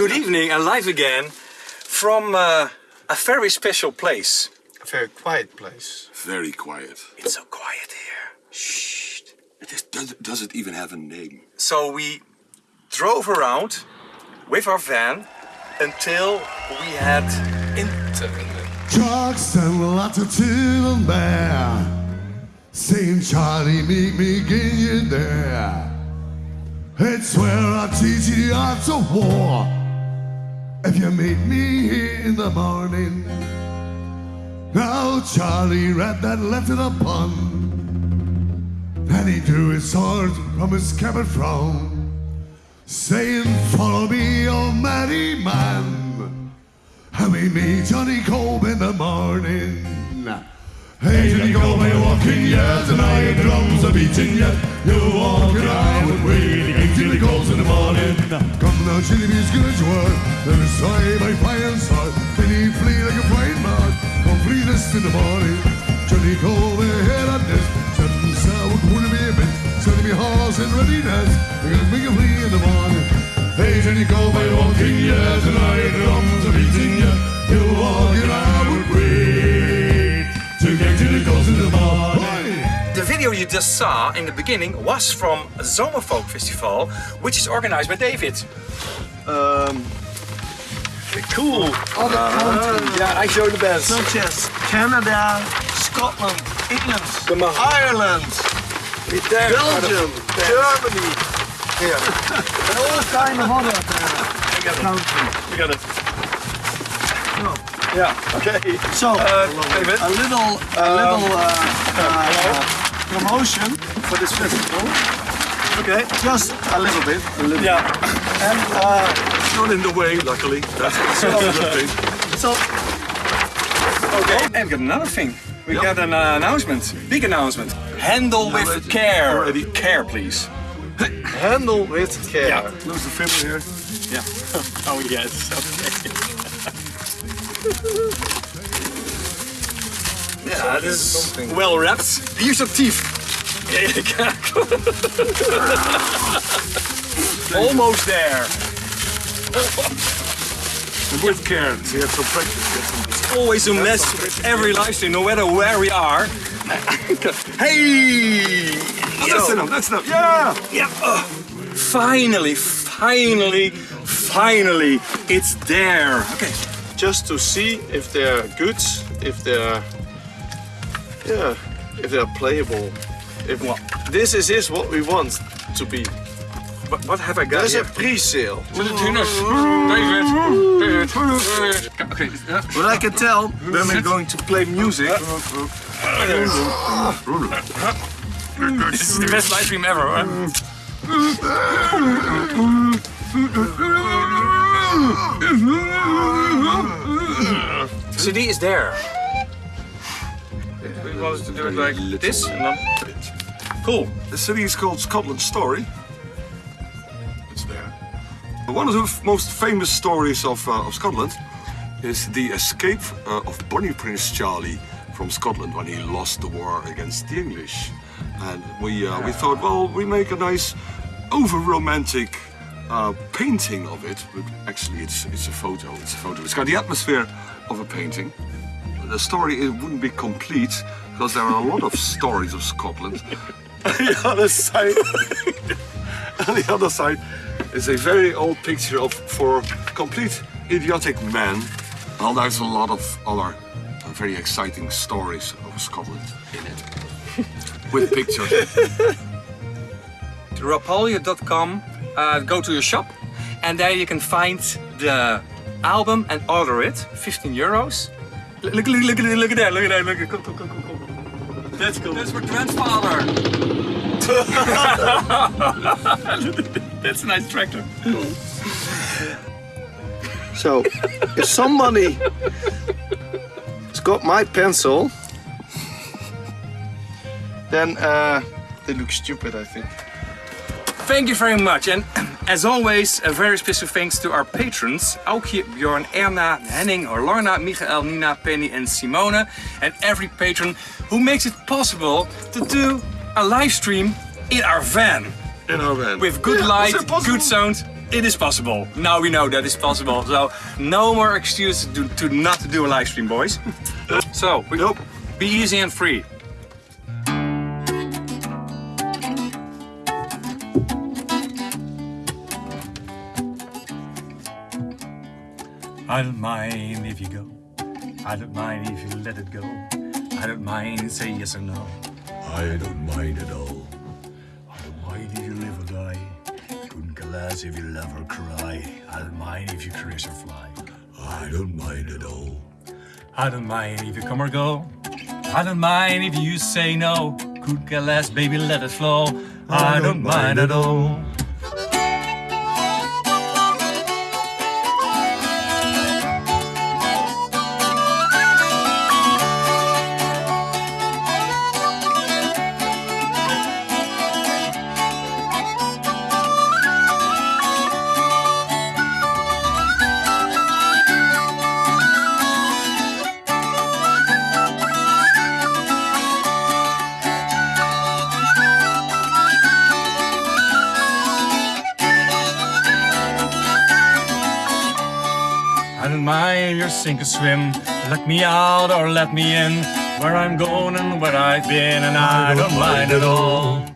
Good evening and live again from uh, a very special place. A very quiet place. Very quiet. It's so quiet here. Shh. It is, does, does it even have a name? So we drove around with our van until we had internet. Trucks and lots of children there. Saying, Charlie, meet me, get you there. It's where I teach you the arts of war. If you meet me in the morning. Now Charlie read that letter upon. And he drew his sword from his scabbard from. Saying, follow me, oh, almighty man. And we meet Johnny Cope in the morning. Hey, Johnny Cope, are you walking yet? And your drums are beating yet? You walk around with waiting till he calls in the morning. Come now, Chili Bees, good word. Then it's sorry by fire and sword. Then he flee like a bird. Come flee this in the morning. Johnny Cope, head on this. Sudden cool to be a bit. Sending me horse in readiness. We can flee in the morning. Hey, Johnny walking yet? And are your drums are beating yet? You walk around with wait. Video you just saw in the beginning was from a Zomerfolk Festival, which is organized by David. Um, Cool. other countries, Yeah, I show the best. such as Canada, Scotland, England, Come. Ireland, Belgium, Germany. Yeah. and all kind of other uh, countries. We got it. No. Yeah, okay. So, David? a little, a little uh, uh, promotion for this festival. Okay. Just a little bit. A little Yeah. And uh, It's not in the way, luckily. That's, that's a good thing. so, Okay. And we got another thing. We got an uh, announcement. Big announcement. Handle with care. Already. Care, please. handle with care. Yeah. Close the film here. Yeah. oh yes. Okay. Yeah, this is well wrapped. Use your teeth. Almost there. With care. So you have some practice. Get some Always a mess with every live stream, no matter where we are. hey! Oh, that's enough. That's enough. Yeah. Yeah. uh, finally, finally, finally, it's there. Okay. Just to see if they're good, if they're, yeah, if they're playable. If What? this is is what we want to be. What, what have I got There's here? a pre-sale. Okay. But I can tell when we're going to play music. This is the best live stream ever. Huh? CD is there. Wanted to do it like this and then Cool. The city is called Scotland Story. It's there. One of the most famous stories of, uh, of Scotland is the escape uh, of Bonnie Prince Charlie from Scotland when he lost the war against the English. And we, uh, we thought, well, we make a nice over-romantic uh, painting of it. But actually, it's, it's a photo. It's a photo. It's got the atmosphere of a painting. The story it wouldn't be complete because there are a lot of stories of Scotland the other side, on the other side, is a very old picture of for complete idiotic men. Well, there's a lot of other very exciting stories of Scotland in it, with pictures. to rapolje.com, uh, go to your shop, and there you can find the album and order it. 15 euros. Look, look, look, look, at- look at that! Look at that! Look at cool, cool, cool, cool, cool. That's cool. That's for grandfather. That's a nice tractor. So, if somebody has got my pencil, then uh, they look stupid, I think. Thank you very much. And as always, a very special thanks to our patrons. Aukje, Bjorn, Erna, Henning, Lorna, Michael, Nina, Penny and Simone. And every patron who makes it possible to do a live stream in our van. In our van. With good Yeah, light, was it possible? good sound. it is possible. Now we know that it's possible. So no more excuse to, to not do a live stream, boys. so we, Nope. be easy and free. I don't mind if you go. I don't mind if you let it go. I don't mind say yes or no. I don't mind at all. I don't mind if you live or die. Couldn't care less if you love or cry. I don't mind if you crash or fly. I don't mind at all. I don't mind if you come or go. I don't mind if you say no. Couldn't care less, baby, let it flow. I, don't mind at all. Don't mind if you sink or swim. Let me out or let me in. Where I'm going and where I've been, and I don't mind at all.